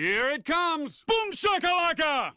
Here it comes! Boom shakalaka!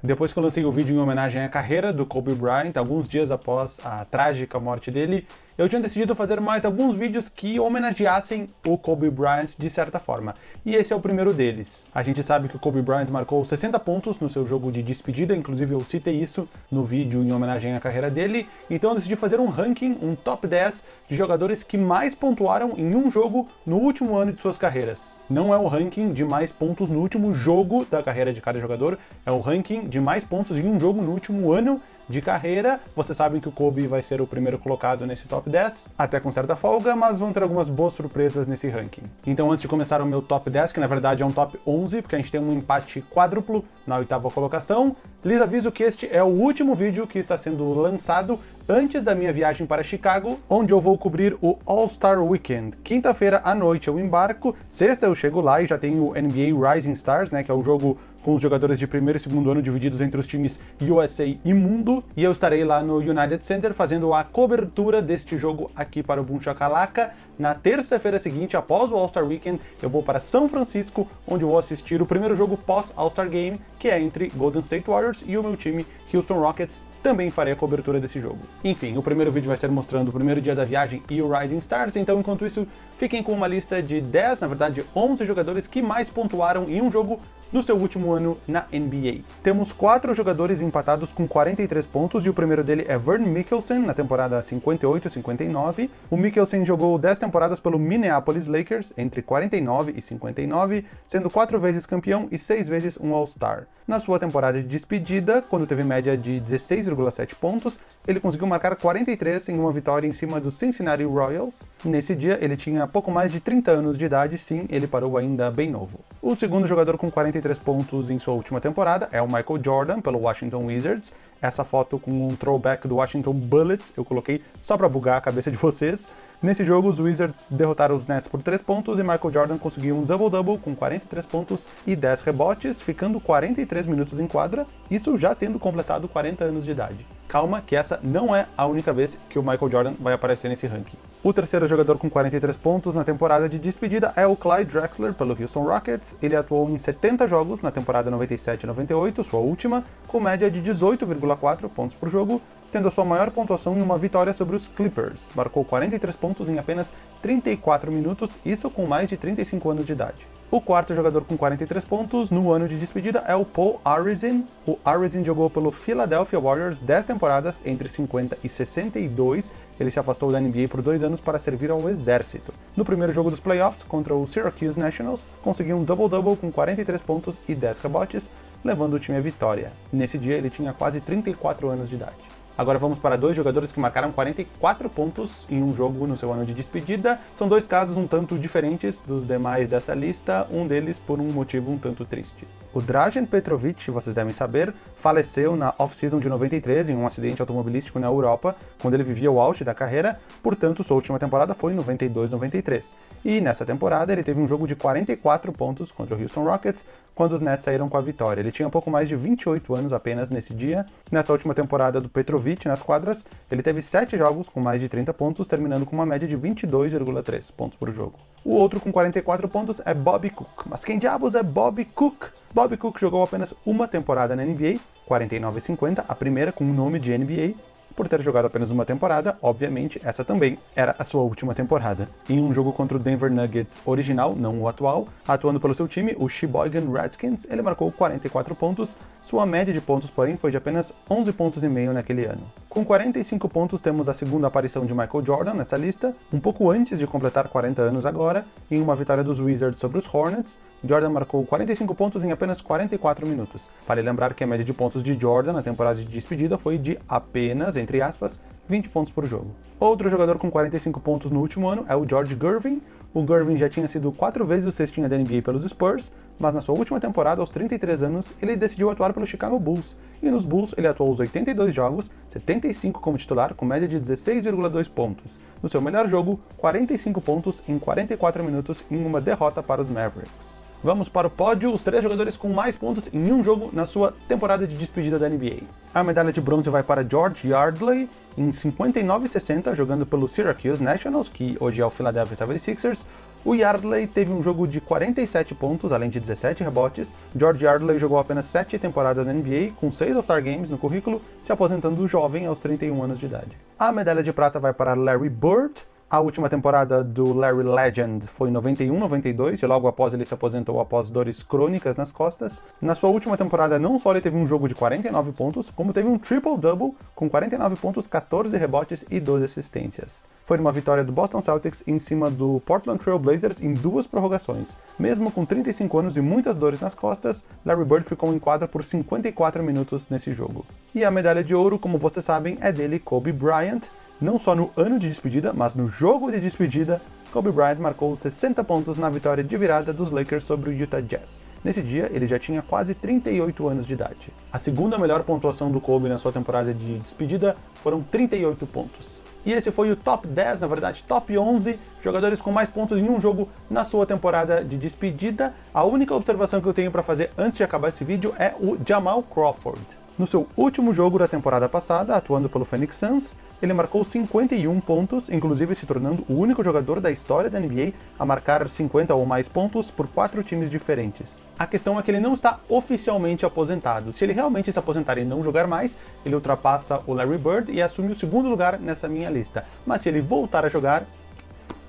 Depois que eu lancei o vídeo em homenagem à carreira do Kobe Bryant, alguns dias após a trágica morte dele, eu tinha decidido fazer mais alguns vídeos que homenageassem o Kobe Bryant de certa forma. E esse é o primeiro deles. A gente sabe que o Kobe Bryant marcou 60 pontos no seu jogo de despedida, inclusive eu citei isso no vídeo em homenagem à carreira dele, então eu decidi fazer um ranking, um top 10 de jogadores que mais pontuaram em um jogo no último ano de suas carreiras. Não é o ranking de mais pontos no último jogo da carreira de cada jogador, é o ranking de mais pontos em um jogo no último ano de carreira. Vocês sabem que o Kobe vai ser o primeiro colocado nesse top 10, até com certa folga, mas vão ter algumas boas surpresas nesse ranking. Então antes de começar o meu top 10, que na verdade é um top 11, porque a gente tem um empate quádruplo na oitava colocação, lhes aviso que este é o último vídeo que está sendo lançado antes da minha viagem para Chicago, onde eu vou cobrir o All-Star Weekend. Quinta-feira à noite eu embarco, sexta eu chego lá e já tenho o NBA Rising Stars, né, que é o jogo com os jogadores de primeiro e segundo ano divididos entre os times USA e Mundo, e eu estarei lá no United Center fazendo a cobertura deste jogo aqui para o Boom Shakalaka. Na terça-feira seguinte, após o All-Star Weekend, eu vou para São Francisco, onde vou assistir o primeiro jogo pós-All-Star Game, que é entre Golden State Warriors e o meu time Houston Rockets, também farei a cobertura desse jogo. Enfim, o primeiro vídeo vai ser mostrando o primeiro dia da viagem e o Rising Stars, então enquanto isso, fiquem com uma lista de 10, na verdade 11 jogadores que mais pontuaram em um jogo no seu último ano na NBA. Temos quatro jogadores empatados com 43 pontos, e o primeiro dele é Vern Mikkelsen, na temporada 58-59. O Mikkelsen jogou 10 temporadas pelo Minneapolis Lakers, entre 49 e 59, sendo quatro vezes campeão e seis vezes um All-Star. Na sua temporada de despedida, quando teve média de 16,7 pontos, ele conseguiu marcar 43 em uma vitória em cima do Cincinnati Royals. Nesse dia, ele tinha pouco mais de 30 anos de idade, sim, ele parou ainda bem novo. O segundo jogador com 43 pontos em sua última temporada é o Michael Jordan, pelo Washington Wizards. Essa foto com um throwback do Washington Bullets eu coloquei só para bugar a cabeça de vocês. Nesse jogo, os Wizards derrotaram os Nets por 3 pontos e Michael Jordan conseguiu um double-double com 43 pontos e 10 rebotes, ficando 43 minutos em quadra, isso já tendo completado 40 anos de idade. Calma que essa não é a única vez que o Michael Jordan vai aparecer nesse ranking. O terceiro jogador com 43 pontos na temporada de despedida é o Clyde Drexler pelo Houston Rockets. Ele atuou em 70 jogos na temporada 97-98, sua última, com média de 18,4 pontos por jogo, tendo a sua maior pontuação em uma vitória sobre os Clippers. Marcou 43 pontos em apenas 34 minutos, isso com mais de 35 anos de idade. O quarto jogador com 43 pontos no ano de despedida é o Paul Arizin. O Arizin jogou pelo Philadelphia Warriors 10 temporadas entre 50 e 62. Ele se afastou da NBA por dois anos para servir ao exército. No primeiro jogo dos playoffs, contra o Syracuse Nationals, conseguiu um double-double com 43 pontos e 10 rebotes, levando o time à vitória. Nesse dia ele tinha quase 34 anos de idade. Agora vamos para dois jogadores que marcaram 44 pontos em um jogo no seu ano de despedida. São dois casos um tanto diferentes dos demais dessa lista, um deles por um motivo um tanto triste. O Dražen Petrovic, vocês devem saber, faleceu na off-season de 93 em um acidente automobilístico na Europa, quando ele vivia o auge da carreira, portanto sua última temporada foi em 92-93. E nessa temporada ele teve um jogo de 44 pontos contra o Houston Rockets, quando os Nets saíram com a vitória. Ele tinha pouco mais de 28 anos apenas nesse dia. Nessa última temporada do Petrovic nas quadras, ele teve 7 jogos com mais de 30 pontos, terminando com uma média de 22,3 pontos por jogo. O outro com 44 pontos é Bobby Cook. Mas quem diabos é Bobby Cook? Bobby Cook jogou apenas uma temporada na NBA, 49-50, a primeira com o nome de NBA, por ter jogado apenas uma temporada, obviamente, essa também era a sua última temporada. Em um jogo contra o Denver Nuggets original, não o atual, atuando pelo seu time, o Sheboygan Redskins, ele marcou 44 pontos, sua média de pontos, porém, foi de apenas 11 pontos e meio naquele ano. Com 45 pontos, temos a segunda aparição de Michael Jordan nessa lista, um pouco antes de completar 40 anos agora, em uma vitória dos Wizards sobre os Hornets, Jordan marcou 45 pontos em apenas 44 minutos. Vale lembrar que a média de pontos de Jordan na temporada de despedida foi de apenas, entre aspas, 20 pontos por jogo. Outro jogador com 45 pontos no último ano é o George Gervin, o Gervin já tinha sido quatro vezes o cestinha da NBA pelos Spurs, mas na sua última temporada, aos 33 anos, ele decidiu atuar pelo Chicago Bulls, e nos Bulls ele atuou os 82 jogos, 75 como titular, com média de 16,2 pontos. No seu melhor jogo, 45 pontos em 44 minutos em uma derrota para os Mavericks. Vamos para o pódio, os três jogadores com mais pontos em um jogo na sua temporada de despedida da NBA. A medalha de bronze vai para George Yardley, em 59 e 60, jogando pelo Syracuse Nationals, que hoje é o Philadelphia 76ers. O Yardley teve um jogo de 47 pontos, além de 17 rebotes. George Yardley jogou apenas 7 temporadas na NBA, com 6 All-Star Games no currículo, se aposentando jovem aos 31 anos de idade. A medalha de prata vai para Larry Bird, a última temporada do Larry Legend foi em 91-92, e logo após ele se aposentou após dores crônicas nas costas. Na sua última temporada, não só ele teve um jogo de 49 pontos, como teve um triple-double com 49 pontos, 14 rebotes e 12 assistências. Foi uma vitória do Boston Celtics em cima do Portland Trail Blazers em duas prorrogações. Mesmo com 35 anos e muitas dores nas costas, Larry Bird ficou em quadra por 54 minutos nesse jogo. E a medalha de ouro, como vocês sabem, é dele Kobe Bryant, não só no ano de despedida, mas no jogo de despedida, Kobe Bryant marcou 60 pontos na vitória de virada dos Lakers sobre o Utah Jazz. Nesse dia, ele já tinha quase 38 anos de idade. A segunda melhor pontuação do Kobe na sua temporada de despedida foram 38 pontos. E esse foi o top 10, na verdade, top 11 jogadores com mais pontos em um jogo na sua temporada de despedida. A única observação que eu tenho para fazer antes de acabar esse vídeo é o Jamal Crawford. No seu último jogo da temporada passada, atuando pelo Phoenix Suns, ele marcou 51 pontos, inclusive se tornando o único jogador da história da NBA a marcar 50 ou mais pontos por quatro times diferentes. A questão é que ele não está oficialmente aposentado. Se ele realmente se aposentar e não jogar mais, ele ultrapassa o Larry Bird e assume o segundo lugar nessa minha lista. Mas se ele voltar a jogar,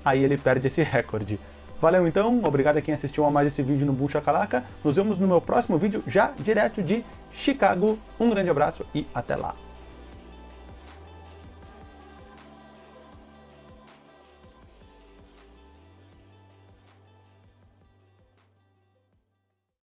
aí ele perde esse recorde. Valeu então, obrigado a quem assistiu a mais esse vídeo no Bucha Calaca. Nos vemos no meu próximo vídeo, já direto de Chicago. Um grande abraço e até lá.